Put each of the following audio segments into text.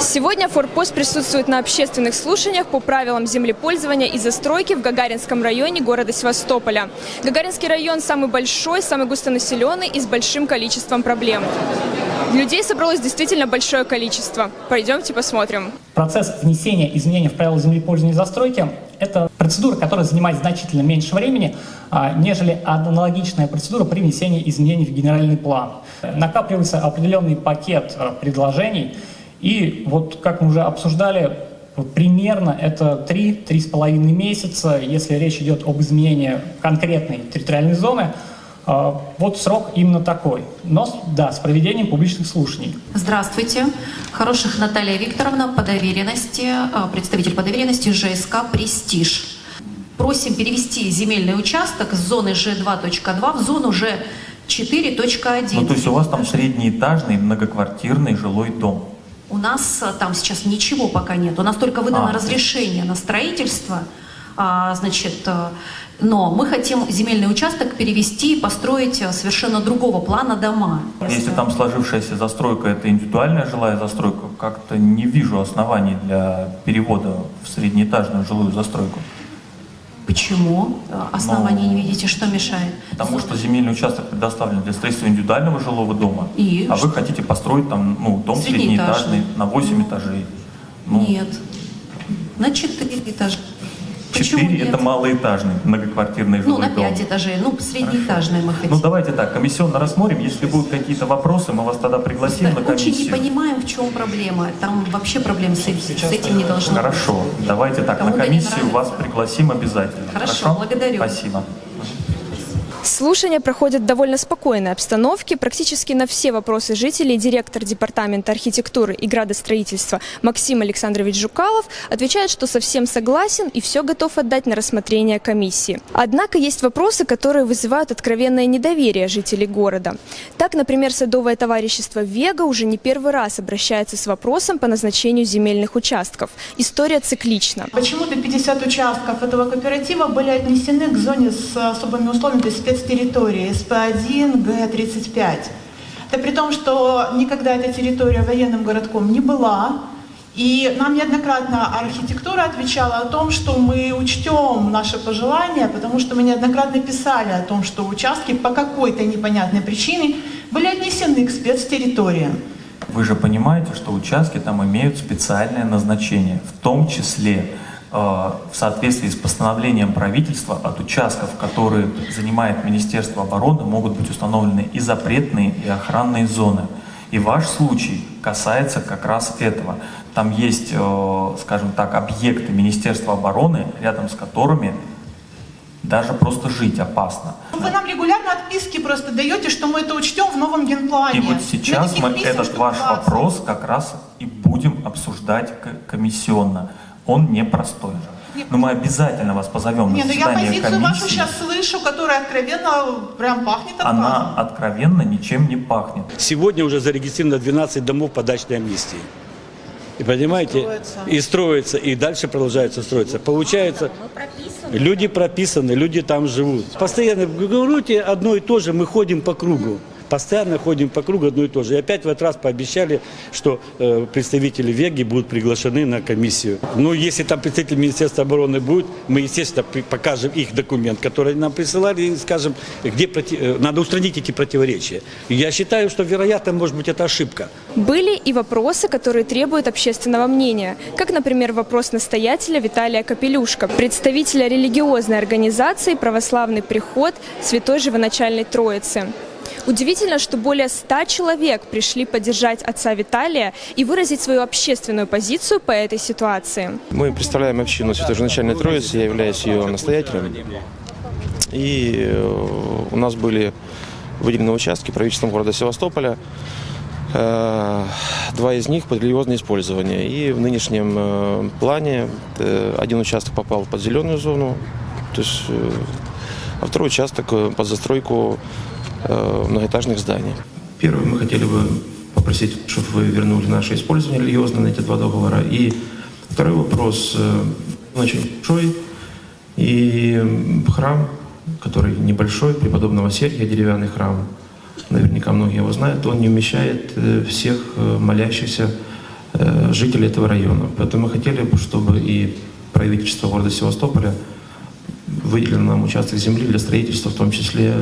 Сегодня Форпост присутствует на общественных слушаниях по правилам землепользования и застройки в Гагаринском районе города Севастополя. Гагаринский район самый большой, самый густонаселенный и с большим количеством проблем. Людей собралось действительно большое количество. Пойдемте посмотрим. Процесс внесения изменений в правила землепользования и застройки – это процедура, которая занимает значительно меньше времени, а, нежели аналогичная процедура при внесении изменений в генеральный план. Накапливается определенный пакет а, предложений, и вот как мы уже обсуждали, примерно это 3-3,5 месяца, если речь идет об изменении конкретной территориальной зоны – а, вот срок именно такой. Но, да, с проведением публичных слушаний. Здравствуйте. Хороших Наталья Викторовна по доверенности, а, представитель по доверенности ЖСК «Престиж». Просим перевести земельный участок с зоны Ж2.2 в зону Ж4.1. Ну, то есть у вас там среднеэтажный многоквартирный жилой дом? У нас а, там сейчас ничего пока нет. У нас только выдано а, разрешение на строительство. А, значит, но мы хотим земельный участок перевести и построить э, совершенно другого плана дома. Если там сложившаяся застройка – это индивидуальная жилая застройка, как-то не вижу оснований для перевода в среднеэтажную жилую застройку. Почему основания Но, не видите? Что мешает? Потому что земельный участок предоставлен для строительства индивидуального жилого дома, и а что? вы хотите построить там ну, дом среднеэтажный на 8 ну, этажей. Ну, нет, на 4 этажа. Четыре – это малоэтажный многоквартирный жилой дом. Ну, на пять этажей, ну, среднеэтажный мы хотим. Ну, давайте так, комиссионно рассмотрим. Если будут какие-то вопросы, мы вас тогда пригласим Просто на комиссию. Очень не понимаем, в чем проблема. Там вообще проблем с, с этим не должно Хорошо, быть. Хорошо, давайте так, Кому на комиссию вас пригласим обязательно. Хорошо, Хорошо? благодарю. Спасибо. Слушания проходят в довольно спокойной обстановке. Практически на все вопросы жителей директор Департамента архитектуры и градостроительства Максим Александрович Жукалов отвечает, что совсем согласен и все готов отдать на рассмотрение комиссии. Однако есть вопросы, которые вызывают откровенное недоверие жителей города. Так, например, садовое товарищество «Вега» уже не первый раз обращается с вопросом по назначению земельных участков. История циклична. Почему-то 50 участков этого кооператива были отнесены к зоне с особыми условиями, то есть спецтерритории СП-1, Г-35. Это при том, что никогда эта территория военным городком не была, и нам неоднократно архитектура отвечала о том, что мы учтем наши пожелания, потому что мы неоднократно писали о том, что участки по какой-то непонятной причине были отнесены к спецтерриториям. Вы же понимаете, что участки там имеют специальное назначение, в том числе в соответствии с постановлением правительства от участков, которые занимает Министерство обороны, могут быть установлены и запретные, и охранные зоны. И ваш случай касается как раз этого. Там есть, э, скажем так, объекты Министерства обороны, рядом с которыми даже просто жить опасно. Вы нам регулярно отписки просто даете, что мы это учтем в новом генплане. И вот сейчас мы писем, этот ваш 20. вопрос как раз и будем обсуждать комиссионно он непростой. Но мы обязательно вас позовем не, на заседание комиссии. я позицию вашу сейчас слышу, которая откровенно прям пахнет отказом. Она откровенно ничем не пахнет. Сегодня уже зарегистрировано 12 домов по дачной амнистии. И понимаете, строится. и строится, и дальше продолжается строиться. Получается, люди прописаны, люди там живут. Постоянно говорите одно и то же, мы ходим по кругу. Постоянно ходим по кругу одно и то же. И опять в этот раз пообещали, что э, представители Веги будут приглашены на комиссию. Ну, если там представитель Министерства обороны будет, мы, естественно, покажем их документ, который нам присылали, и скажем, где проти... Э, надо устранить эти противоречия. я считаю, что, вероятно, может быть, это ошибка. Были и вопросы, которые требуют общественного мнения, как, например, вопрос настоятеля Виталия Капелюшка, представителя религиозной организации «Православный приход Святой Живоначальной Троицы». Удивительно, что более ста человек пришли поддержать отца Виталия и выразить свою общественную позицию по этой ситуации. Мы представляем общину Святоженачальной Троицы, я являюсь ее настоятелем. И э, у нас были выделены участки правительством города Севастополя. Э, два из них под религиозное использование. И в нынешнем э, плане один участок попал под зеленую зону, то есть, а второй участок под застройку многоэтажных зданий. Первое, мы хотели бы попросить, чтобы вы вернули наше использование религиозно на эти два договора. И второй вопрос, э, очень большой, и храм, который небольшой, преподобного Сергия, деревянный храм, наверняка многие его знают, он не умещает э, всех молящихся э, жителей этого района. Поэтому мы хотели бы, чтобы и правительство города Севастополя выделило нам участок земли для строительства, в том числе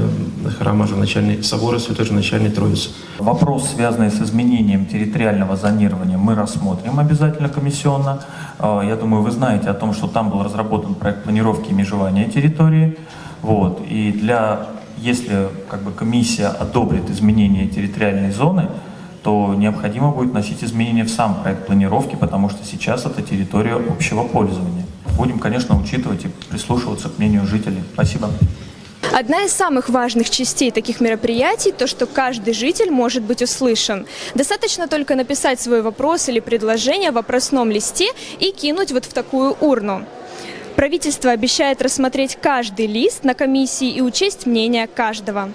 храма Живоначальной собора Святой Живоначальной Троицы. Вопрос, связанный с изменением территориального зонирования, мы рассмотрим обязательно комиссионно. Э, Я думаю, вы знаете о том, что там был разработан проект планировки и межевания территории. Вот. И для, если как бы, комиссия одобрит изменение территориальной зоны, то необходимо будет вносить изменения в сам проект планировки, потому что сейчас это территория общего пользования. Будем, конечно, учитывать и прислушиваться к мнению жителей. Спасибо. Одна из самых важных частей таких мероприятий – то, что каждый житель может быть услышан. Достаточно только написать свой вопрос или предложение в вопросном листе и кинуть вот в такую урну. Правительство обещает рассмотреть каждый лист на комиссии и учесть мнение каждого.